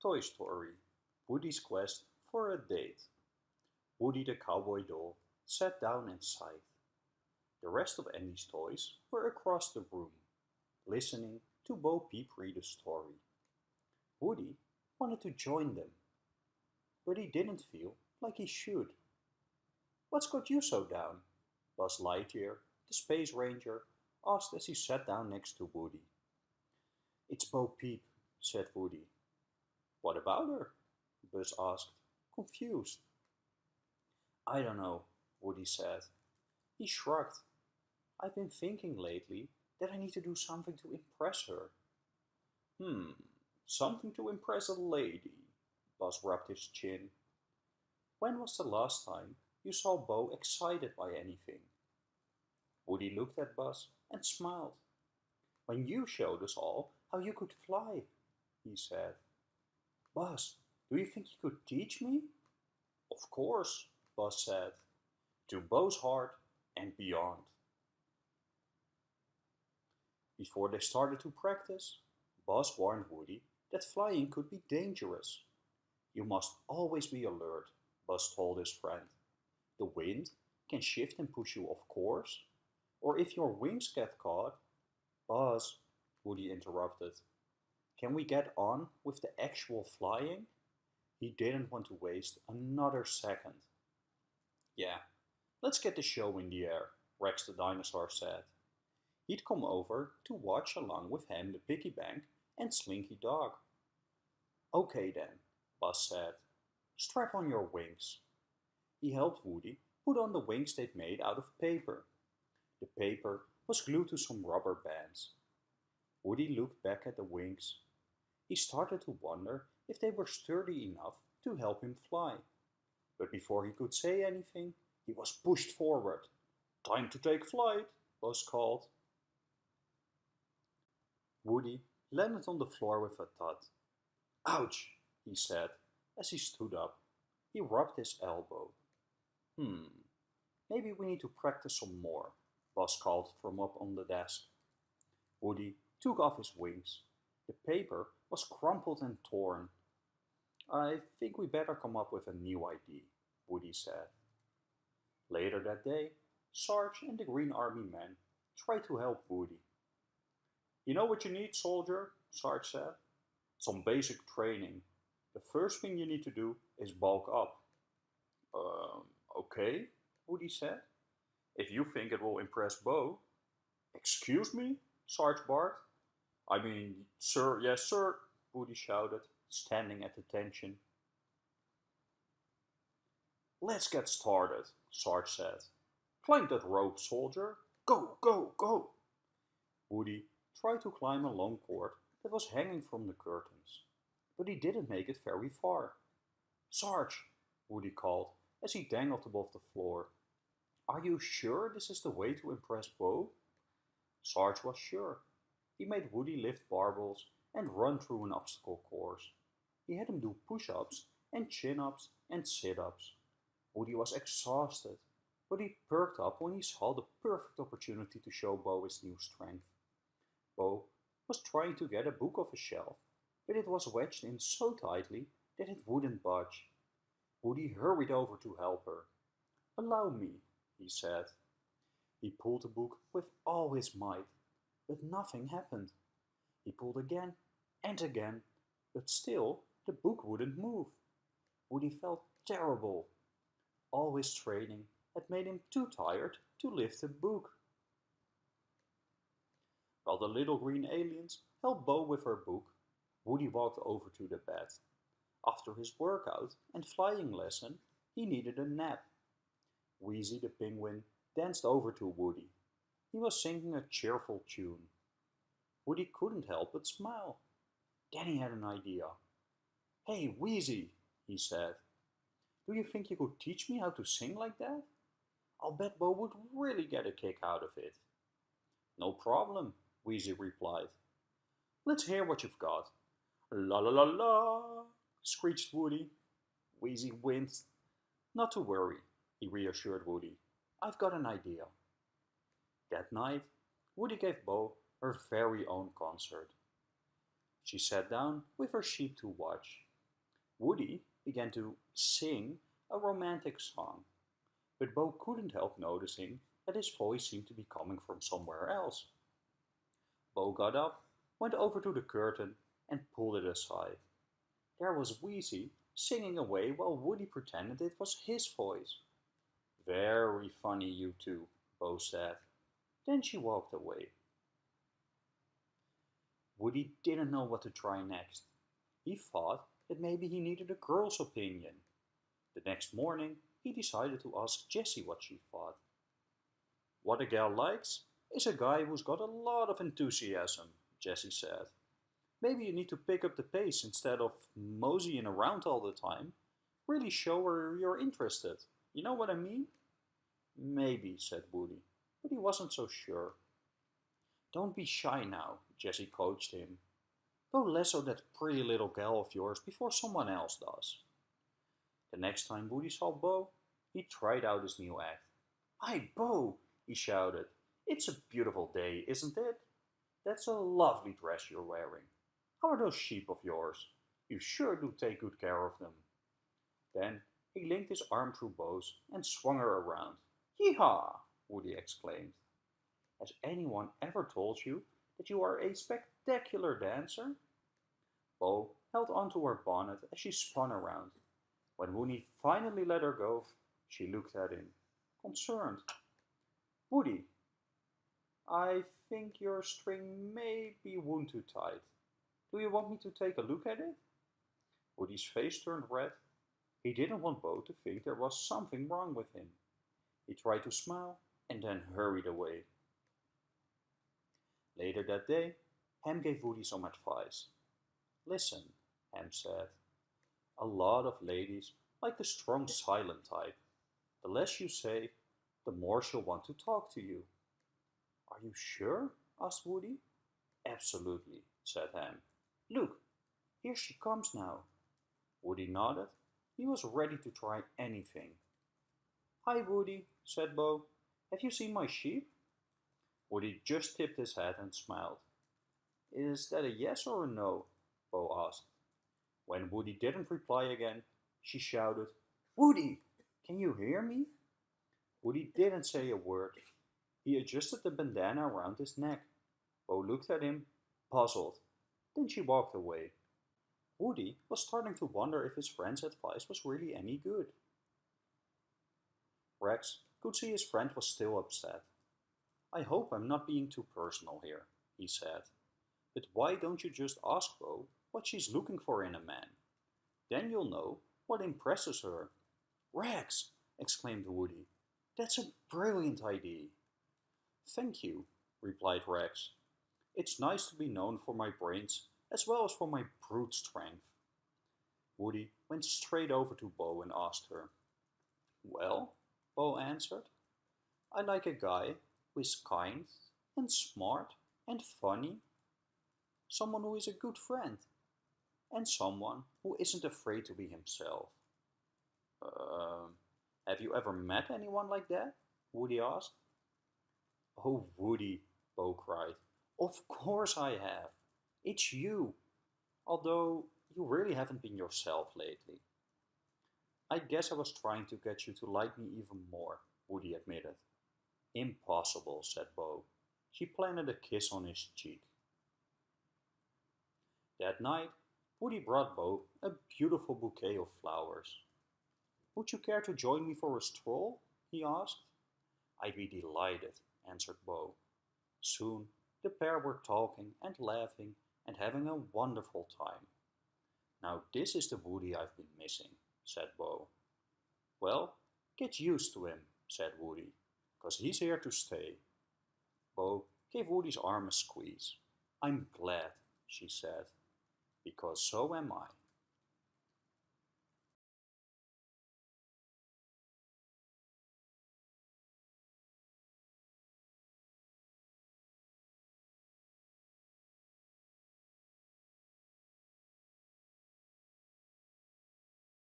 Toy Story Woody's Quest for a Date. Woody the cowboy doll sat down and sighed. The rest of Andy's toys were across the room, listening to Bo Peep read a story. Woody wanted to join them, but he didn't feel like he should. What's got you so down? Buzz Lightyear, the Space Ranger, asked as he sat down next to Woody. It's Bo Peep, said Woody. What about her? Buzz asked, confused. I don't know, Woody said. He shrugged. I've been thinking lately that I need to do something to impress her. Hmm, something to impress a lady, Buzz rubbed his chin. When was the last time you saw Bo excited by anything? Woody looked at Buzz and smiled. When you showed us all how you could fly, he said. Buzz, do you think you could teach me? Of course, Buzz said. To Bo's heart and beyond. Before they started to practice, Buzz warned Woody that flying could be dangerous. You must always be alert, Buzz told his friend. The wind can shift and push you off course, or if your wings get caught. Buzz, Woody interrupted. Can we get on with the actual flying? He didn't want to waste another second. Yeah, let's get the show in the air, Rex the dinosaur said. He'd come over to watch along with Hamm the piggy bank and Slinky Dog. Okay then, Buzz said. Strap on your wings. He helped Woody put on the wings they'd made out of paper. The paper was glued to some rubber bands. Woody looked back at the wings. He started to wonder if they were sturdy enough to help him fly. But before he could say anything, he was pushed forward. Time to take flight, was called. Woody landed on the floor with a thud. Ouch, he said as he stood up. He rubbed his elbow. Hmm, maybe we need to practice some more, Buzz called from up on the desk. Woody took off his wings. The paper was crumpled and torn. I think we better come up with a new idea, Woody said. Later that day, Sarge and the Green Army men tried to help Woody. You know what you need, soldier? Sarge said. Some basic training. The first thing you need to do is bulk up. Um, okay, Woody said. If you think it will impress Bo. Excuse me? Sarge barked. I mean, sir, yes, sir, Woody shouted, standing at attention. Let's get started, Sarge said. Climb that rope, soldier. Go, go, go. Woody tried to climb a long cord that was hanging from the curtains, but he didn't make it very far. Sarge, Woody called as he dangled above the floor. Are you sure this is the way to impress Bo? Sarge was sure. He made Woody lift barbells and run through an obstacle course. He had him do push-ups and chin-ups and sit-ups. Woody was exhausted, but he perked up when he saw the perfect opportunity to show Bo his new strength. Bo was trying to get a book off a shelf, but it was wedged in so tightly that it wouldn't budge. Woody hurried over to help her. Allow me, he said. He pulled the book with all his might, but nothing happened. He pulled again and again, but still the book wouldn't move. Woody felt terrible. All his training had made him too tired to lift the book. While the little green aliens helped Bo with her book, Woody walked over to the bed. After his workout and flying lesson, he needed a nap. Wheezy the penguin danced over to Woody. He was singing a cheerful tune. Woody couldn't help but smile. Then he had an idea. Hey, Wheezy, he said. Do you think you could teach me how to sing like that? I'll bet Bo would really get a kick out of it. No problem, Wheezy replied. Let's hear what you've got. La la la la, screeched Woody. Wheezy winced. Not to worry, he reassured Woody. I've got an idea. That night, Woody gave Bo her very own concert. She sat down with her sheep to watch. Woody began to sing a romantic song, but Bo couldn't help noticing that his voice seemed to be coming from somewhere else. Bo got up, went over to the curtain, and pulled it aside. There was Wheezy singing away while Woody pretended it was his voice. Very funny, you two, Bo said. Then she walked away. Woody didn't know what to try next. He thought that maybe he needed a girl's opinion. The next morning, he decided to ask Jessie what she thought. What a gal likes is a guy who's got a lot of enthusiasm, Jessie said. Maybe you need to pick up the pace instead of moseying around all the time. Really show her you're interested. You know what I mean? Maybe, said Woody, but he wasn't so sure. Don't be shy now, Jessie coached him. Go lasso that pretty little gal of yours before someone else does. The next time Woody saw Bo, he tried out his new act. Hi, Bo, he shouted. It's a beautiful day, isn't it? That's a lovely dress you're wearing. How are those sheep of yours? You sure do take good care of them. Then he linked his arm through Bo's and swung her around. Yee-haw! Woody exclaimed. Has anyone ever told you that you are a spectacular dancer? Bo held onto her bonnet as she spun around. When Woody finally let her go, she looked at him, concerned. Woody, I think your string may be wound too tight. Do you want me to take a look at it? Woody's face turned red. He didn't want Bo to think there was something wrong with him. He tried to smile and then hurried away. Later that day, Hamm gave Woody some advice. Listen, Hamm said. A lot of ladies like the strong silent type. The less you say, the more she'll want to talk to you. Are you sure? asked Woody. Absolutely, said Hamm. Look, here she comes now. Woody nodded. He was ready to try anything. Hi, Woody, said Bo. Have you seen my sheep? Woody just tipped his head and smiled. Is that a yes or a no? Bo asked. When Woody didn't reply again, she shouted, Woody, can you hear me? Woody didn't say a word. He adjusted the bandana around his neck. Bo looked at him, puzzled. Then she walked away. Woody was starting to wonder if his friend's advice was really any good. Rex could see his friend was still upset. I hope I'm not being too personal here, he said. But why don't you just ask Bo what she's looking for in a man? Then you'll know what impresses her. Rex, exclaimed Woody, that's a brilliant idea. Thank you, replied Rex. It's nice to be known for my brains as well as for my brute strength. Woody went straight over to Bo and asked her. Well, Bo answered, I like a guy who is kind and smart and funny. Someone who is a good friend. And someone who isn't afraid to be himself. Uh, have you ever met anyone like that? Woody asked. Oh, Woody, Bo cried. Of course I have. It's you. Although you really haven't been yourself lately. I guess I was trying to get you to like me even more, Woody admitted. Impossible, said Bo. She planted a kiss on his cheek. That night, Woody brought Bo a beautiful bouquet of flowers. Would you care to join me for a stroll? he asked. I'd be delighted, answered Bo. Soon the pair were talking and laughing and having a wonderful time. Now this is the Woody I've been missing, said Bo. Well, get used to him, said Woody because he's here to stay. Bo gave Woody's arm a squeeze. I'm glad, she said, because so am I.